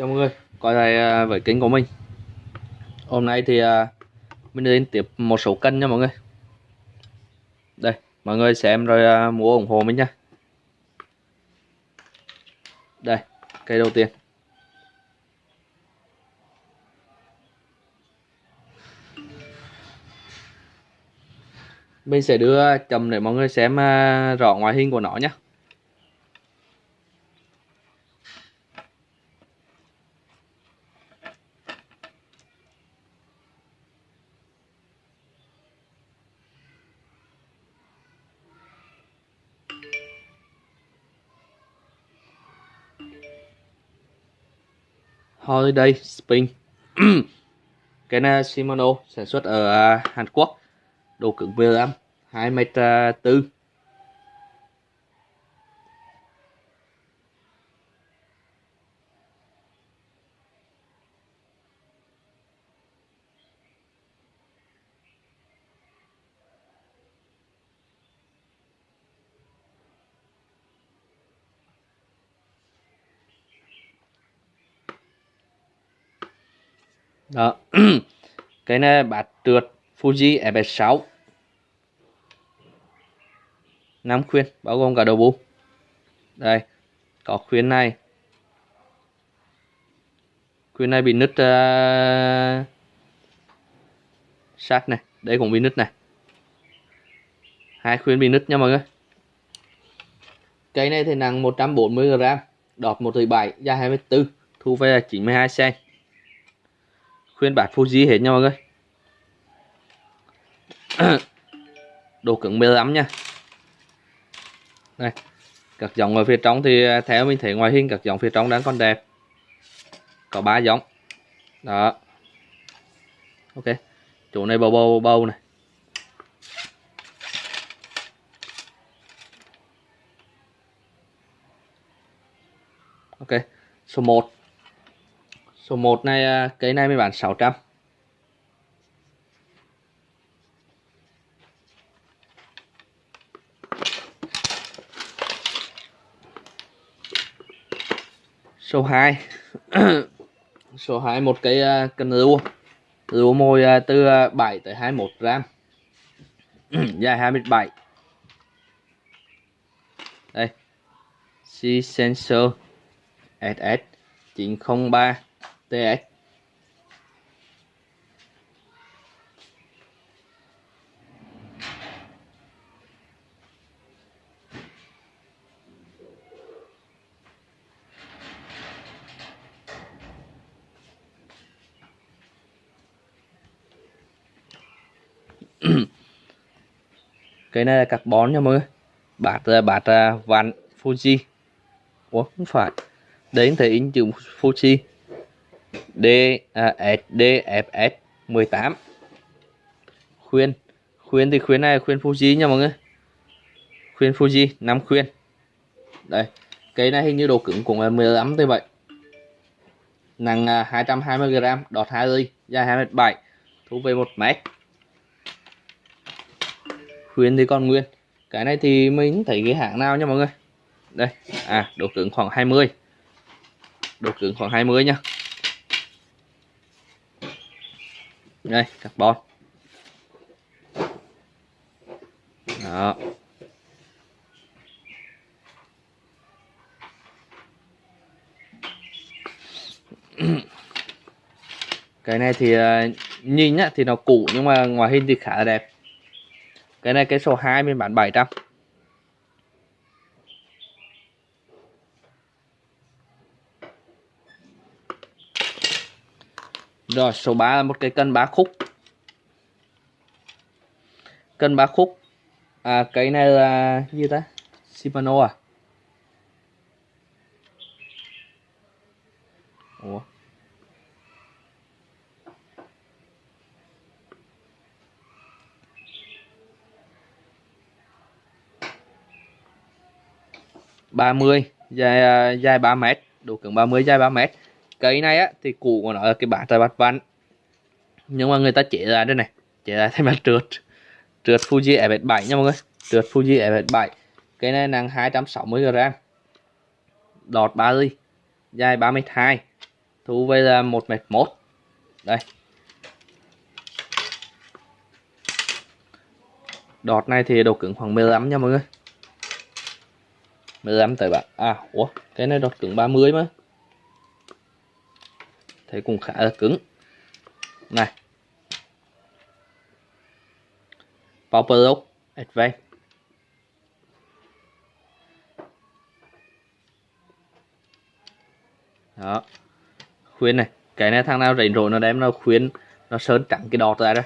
Chào mọi người, quay lại à, với kênh của mình. Hôm nay thì à, mình đến tiếp một số cân nha mọi người. Đây, mọi người xem rồi à, mua ủng hộ mình nha. Đây, cây đầu tiên. Mình sẽ đưa chầm để mọi người xem rõ ngoại hình của nó nhé Holiday Spring. Cái này Shimano sản xuất ở Hàn Quốc. Đồ cứng 15 2m4 đó. Cái này bát trượt Fuji FS6 năm khuyên bao gồm cả đầu bu đây có khuyên này. Khuyên này bị nứt uh, sát này đây cũng bị nứt này. Hai khuyên bị nứt nha mọi người. Cây này thì nặng 140 g đọt 1,7 dài 24 thu về là 92 cm khuyên bát Fuji hết nha mọi người đồ cứng 15 nha. Này, các dòng ở phía trong thì à, theo mình thấy ngoài hình các dòng phía trong đang còn đẹp. Có ba dòng đó. Ok, chỗ này bầu bầu bầu này. Ok, số 1 Số 1 này à, cây này mới bán 600 Số 2 Số 2 một cây cần rượu Rượu mồi từ à, 7 tới 21 gram. Dài 27 Đây. C Sensor SS 903 TX cái này là carbon nha mọi người. Bát bát vạn Fuji. Ủa, không phải. Đến thấy in chữ Fuji. D à, SDFS 18 khuyên. Khuyên thì khuyên này khuyên Fuji nha mọi người. Khuyên Fuji 5 khuyên. Đây cây này hình như độ cứng cũng là 15 tới vậy nặng à, 220g đọt 2 ly dài 2m7 thu về 1 mét. Khuyên thì còn nguyên. Cái này thì mình thấy cái hãng nào nha mọi người? Đây à độ cứng khoảng 20 độ cứng khoảng 20 nha. Đây, carbon. Đó. Cái này thì ờ, nhìn nhá, thì nó cũ nhưng mà ngoài hình thì khá là đẹp. Cái này cái số 2 mình bán 700 Rồi số 3 là một cái cân bá khúc. Cân bá khúc. À, Cái này là gì ta? Shimano à? Ủa? ba mươi dài à, dài ba mét. Độ cứng 30 dài ba mét cây này á, thì cụ của nó là cái bát trời bát văn. Nhưng mà người ta chế ra đây này, chế ra thêm mặt trượt. Trượt Fuji F7 nha mọi người. Trượt Fuji F7 cái này nặng 260 g đọt 3 ly, dài 32 thu về là 1m1 đây. Đọt này thì độ cứng khoảng 15 nha mọi người. 15 tới bạn. À ủa, cái này đọt cứng 30 mà thấy cũng khá là cứng. Này. Power Lock Advance. Đó. Khuyên này, cái này thằng nào rảnh rỗi nó đem nó khuyên, nó sơn trắng cái đọt ra đây.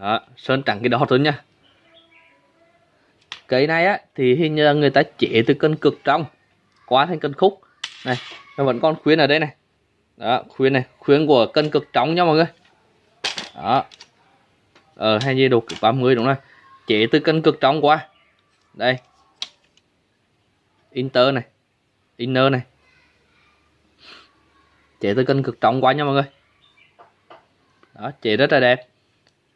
Đó, sơn trắng cái đọt thôi nha. Cái này á, thì hình như người ta chế từ cân cực trong qua thành cân khúc. Này, nó vẫn còn khuyên ở đây này đó khuyên này khuyên của cân cực trống nha mọi người. Đó. Ờ hay như đồ cực 30 đúng rồi. Chế từ cân cực trống qua đây. Inter này, inner này. Chế từ cân cực trống qua nha mọi người. Đó, chế rất là đẹp.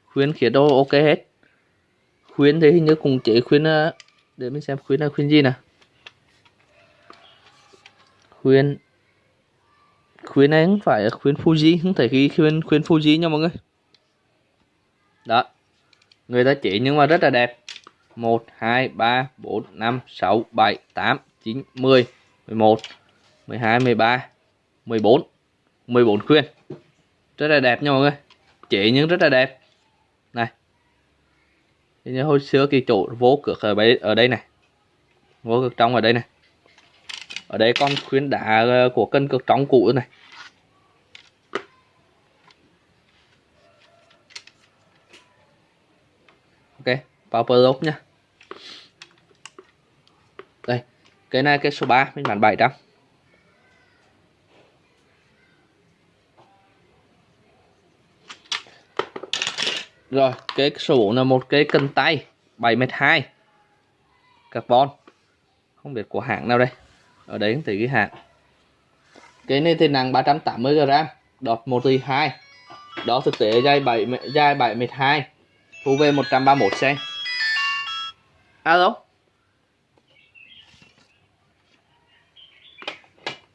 Khuyên khía đô, ok hết. Khuyên thì hình như cùng chế khuyên ờ, để mình xem khuyên là khuyên gì nè. Khuyên khuyến này không phải khuyến Fuji, không thể ghi khuyến khuyến Fuji nha mọi người. Đó. Người ta chỉ nhưng mà rất là đẹp. 1 2 3 4 5 6 7 8 9 10 11 12 13 14 14 khuyên rất là đẹp nha mọi người. Chỉ nhưng rất là đẹp. Này. Như hồi xưa cái chỗ vô cực ở đây ở đây này. Vô cực trong ở đây này. Ở đây con khuyến đá ờ, của cân cực trong cũ này. Ok power lock nhá đây cái này cái số 3 mình bán 700 Rồi, cái số 4 là một cái cân tay 7m2 carbon. Không biết của hãng nào đây. Ở đấy thì ghi hãng. Cái này thì nặng 380g, đọt 1 tỷ 2. Đó thực tế dài 7 dài 7m2. Thu về 131 cm. Alo.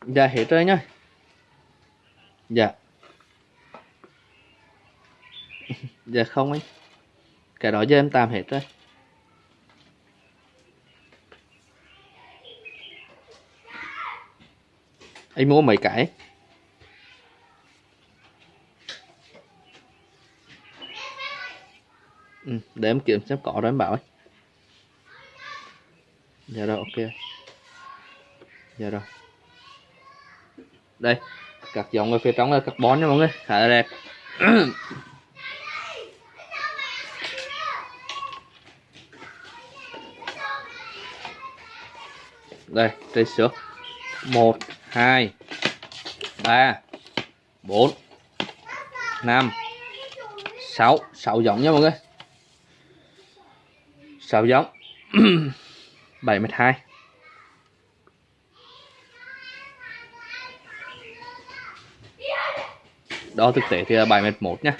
Dạ hết rồi nhá. Dạ. dạ không ấy cái đó giờ em tạm hết rồi anh mua mấy cái để em kiểm xem có rồi em bảo ấy. Dạ rồi, ok. Dạ rồi. Đây các dòng ở phía trong là carbon nha mọi người. Khá là đẹp đây trên xước một, hai, ba, bốn, năm, sáu. Sáu giống nha mọi người sáu giống? Bảy mét hai. Đó, thực tế thì là bảy mét một nhá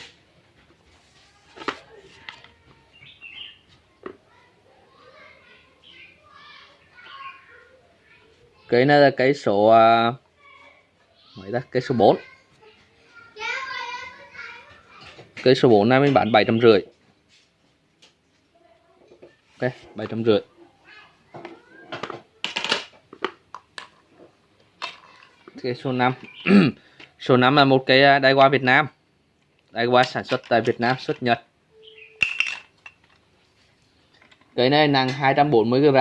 cái này là cái số à, mấy ta? Cái số 4 cái số 4 này mình bán bảy trăm rưỡi ok bảy trăm rưỡi. Cái số 5 số 5 là một cái à, đai qua Việt Nam. Đai qua sản xuất tại Việt Nam xuất Nhật. Cái này nặng 240 g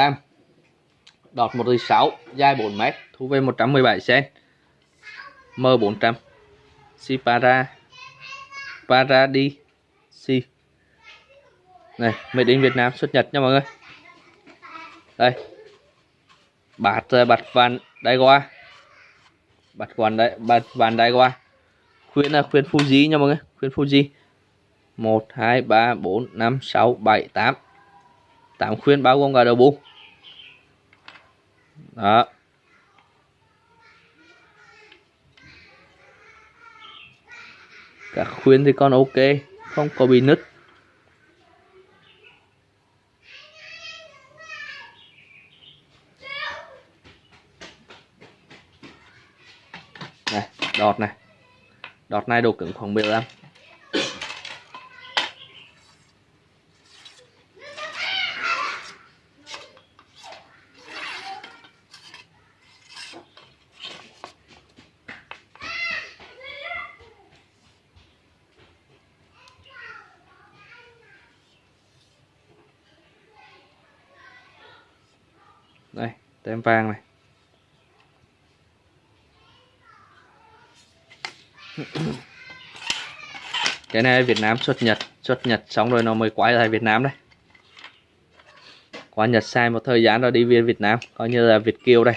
đọt 1,6 dài 4 m thu về 117 cm M400 Sipara Paradi Si này, made in Việt Nam xuất Nhật nha mọi người. Đây. Bạt ờ, bạt vàng đai qua bạt vàn đai, bạt vàng đai qua khuyên là khuyên Fuji nha mọi người, khuyên Fuji. 1 2 3 4 5 6 7 8 8 khuyên bao gồm cả đầu bu đó. Các khuyên thì con ok, không có bị nứt này đọt này. Đọt này độ cứng khoảng 15 đây tem vàng này. Cái này Việt Nam xuất Nhật xuất Nhật xong rồi nó mới quay lại Việt Nam đây qua Nhật sai một thời gian rồi đi về Việt Nam, coi như là Việt Kiều đây.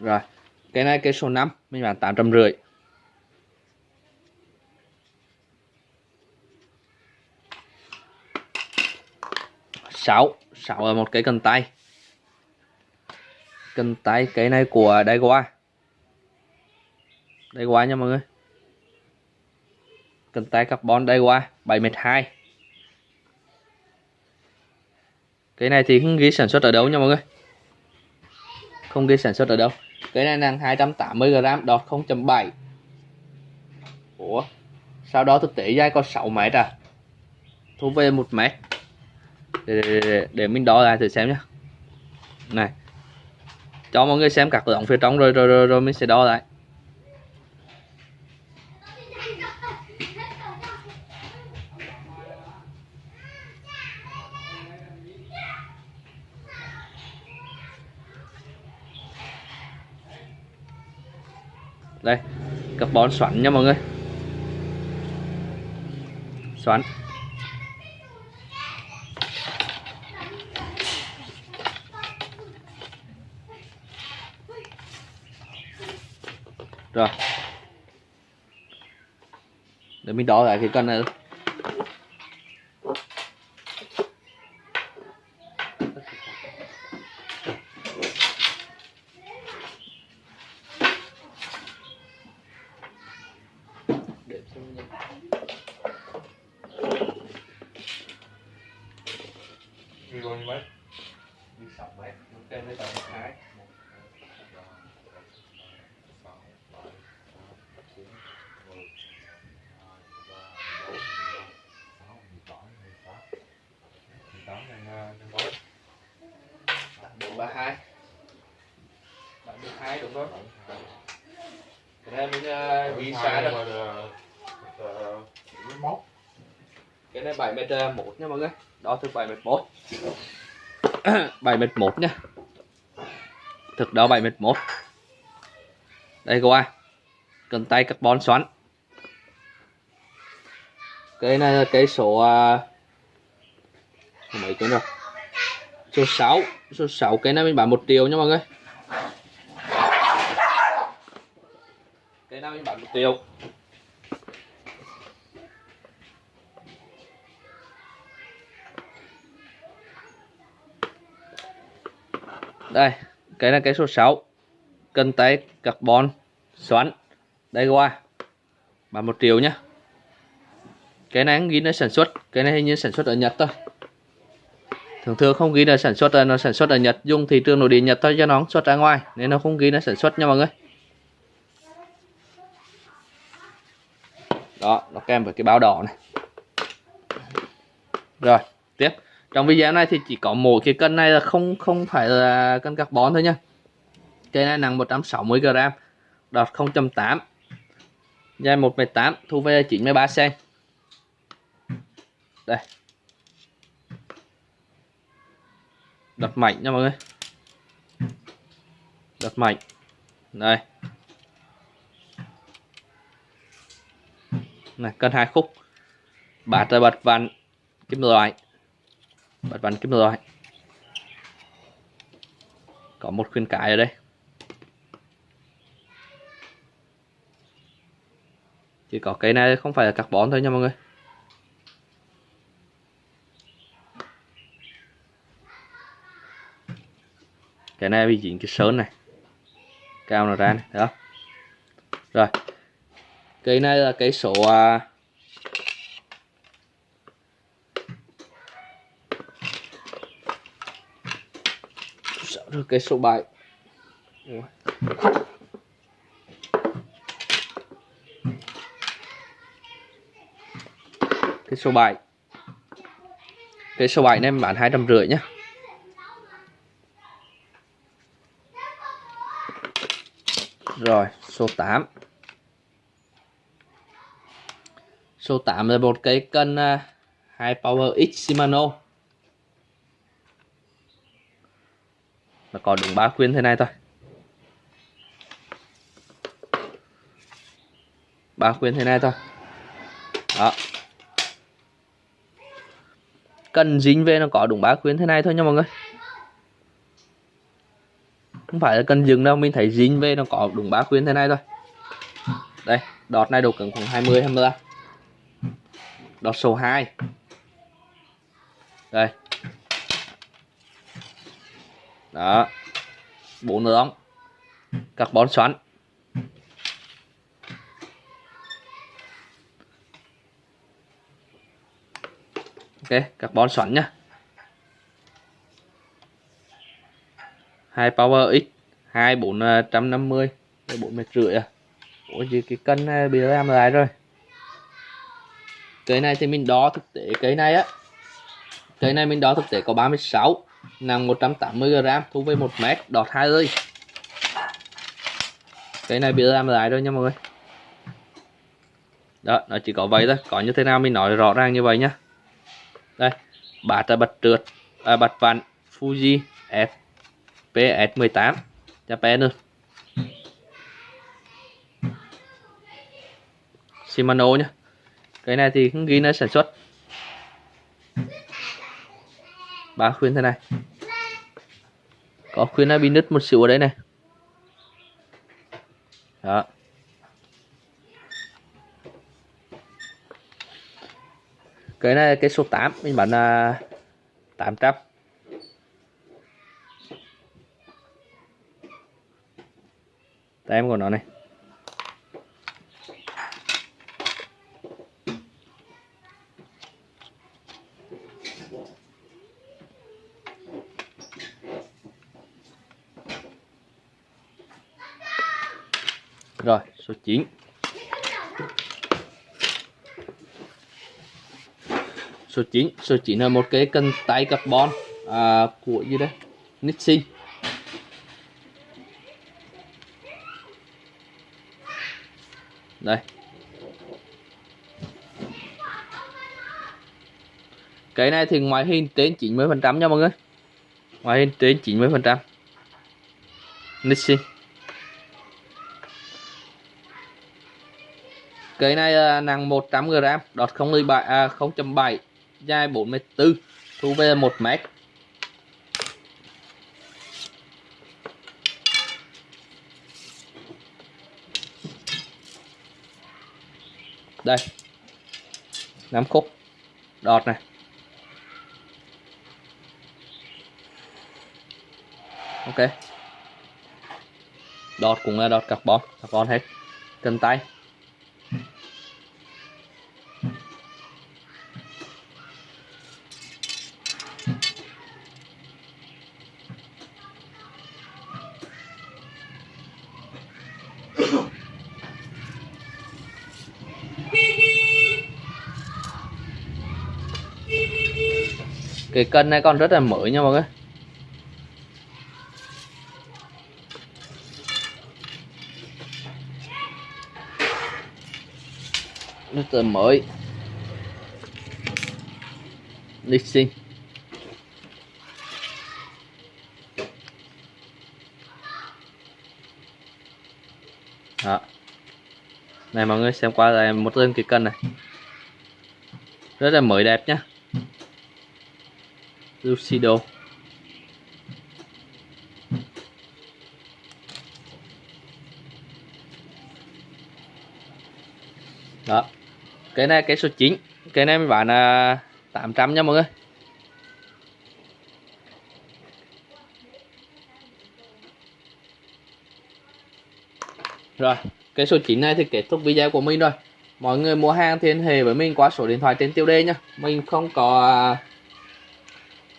Rồi, cái này cái số 5 mình bán tám trăm rưỡi. Sáu sáu một cái cần tay cần tay cái này của đây qua đây qua nha mọi người. Cần tay carbon đây qua 7 m 2 cái này thì không ghi sản xuất ở đâu nha mọi người. Không ghi sản xuất ở đâu. Cái này nặng 280 g đọt 0.7 Ủa sau đó thực tế dài có 6 mét à? Thu về 1 mét. Để, để, để, để mình đo lại thử xem nhé này cho mọi người xem các ống phía trong rồi rồi rồi, rồi mình sẽ đo lại. Đây carbon xoắn nha mọi người. Xoắn. Rồi. Để mình đo lại cái cân này Đi bao nhiêu mét? đi 6 mét ok đây là một cái ba hai. Bạn được hai đúng không? Cái này mình ghi sai rồi cái này 7 mét ờ, một nha mọi người. Đo thực 7 mét một 7 mét một nha. Thực đo 7 mét một đây qua cần tay carbon xoắn. Cái này là cái số uh, mấy cái rồi số 6 số 6 cái này mình bán 1 triệu nha mọi người. Cái này mình bán 1 triệu. Đây, cái là cái số 6 cân tay carbon, xoắn đây qua bán 1 triệu nhá. Cái này ghi nó sản xuất, cái này hình như sản xuất ở Nhật thôi thường thường không ghi là sản xuất là nó sản xuất ở Nhật dùng thị trường nội địa Nhật thôi cho nó xuất ra ngoài nên nó không ghi nó sản xuất nha mọi người. Đó nó kèm với cái bao đỏ này. Rồi tiếp. Trong video này thì chỉ có mỗi cái cân này là không không phải là cân carbon thôi nha. Cây này nặng 160 g đọt 0.8 dài 1,8 thu về 93 cm đây. Đặt mạnh nha mọi người. Đặt mạnh. Đây. Này, cân hai khúc. Bạt là bật vặn kim loại. Bật vặn kim loại. Có một khuyên cái ở đây. Chỉ có cái này không phải là carbon thôi nha mọi người. Cái này bị dính cái sơn này. Cao nó ra này đó rồi. Cây này là cái số à, được cái số 7 cái số 7 cái số 7 này em bán 250 nhé rưỡi nhá rồi số 8 số 8 là một cái cân à, uh, hai Power X Shimano. Nó có đúng ba khuyên thế này thôi. Ba khuyên thế này thôi. Đó. Cần dính về nó có đúng ba khuyên thế này thôi nha mọi người không phải là cần dừng đâu, mình thấy dính về nó có đúng ba khuyên thế này thôi. Đây, đọt này độ cứng khoảng 20 23 đọt số 2 đây. Đó. Bốn ống carbon xoắn. Ok, carbon xoắn nhá. Hai power x hai bốn à, trăm năm mươi bốn mét rưỡi à. Ủa gì cái cân này bị làm lại rồi. Cái này thì mình đo thực tế cái này á. Cái này mình đo thực tế có 36 nặng 180 g thu về 1 mét đọt 2 ơi cái này bị làm lại rồi nha mọi người. Đó nó chỉ có vậy thôi có như thế nào mình nói rõ ràng như vậy nhá. Đây bát là bật trượt à, bật vặn Fuji F. PS18 Japan luôn Shimano nhá. Cái này thì không ghi nó sản xuất. Ba khuyên thế này. Có khuyên nó bị nứt một xíu ở đây này. Đó. Cái này cái số 8 mình bán là 800 tem của nó này. Rồi, số 9. Số 9, số 9 là một cái cân tay carbon à, của gì đấy Nixie Đây. Cái này thì ngoài hình trên 90 phần trăm nha mọi người. Ngoài hình trên 90%. Nixon. Cây này à, nặng 100g, đọt 0,7 à, 0.7, dài 44, thu về 1 mét. Đây. 5 khúc. Đọt này. Ok. Đọt cũng là đọt carbon, carbon hết. Cần tay. Cái cân này còn rất là mới nha mọi người. Rất là mới. Lịch sinh đó. Này mọi người xem qua là một đơn cái cân này. Rất là mới đẹp nhá. Lucido. Đó. Cái này, cái số 9 cái này mình bán là 800 nha mọi người. Rồi, cái số 9 này thì kết thúc video của mình rồi. Mọi người mua hàng thì liên hệ với mình qua số điện thoại trên tiêu đề nhá mình không có à,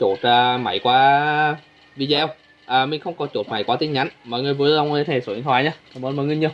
chốt uh, à, máy qua video. À, mình không có chốt máy qua tin nhắn. Mọi người vui lòng liên hệ số điện thoại nhé. Cảm ơn mọi người nhiều.